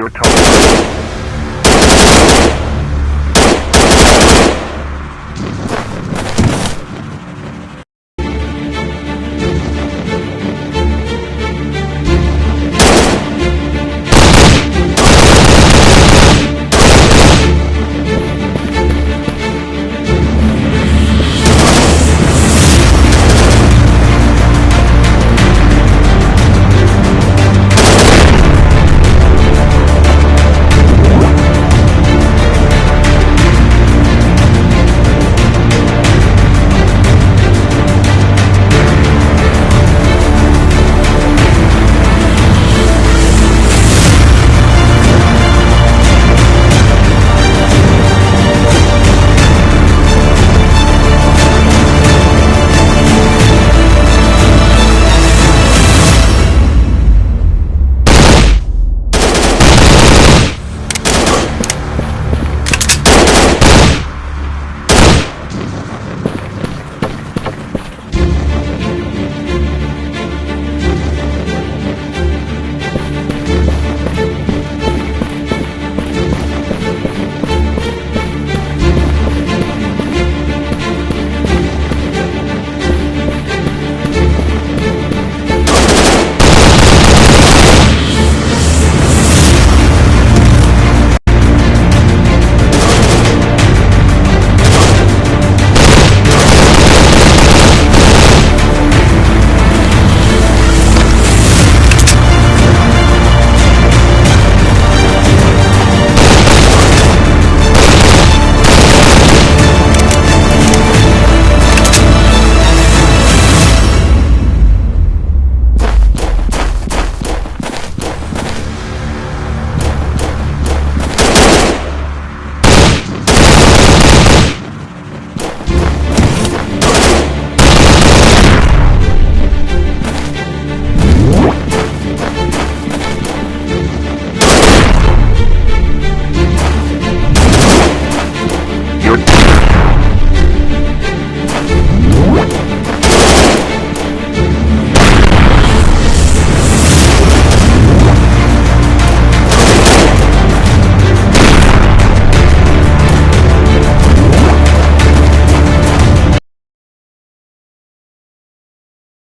You're told.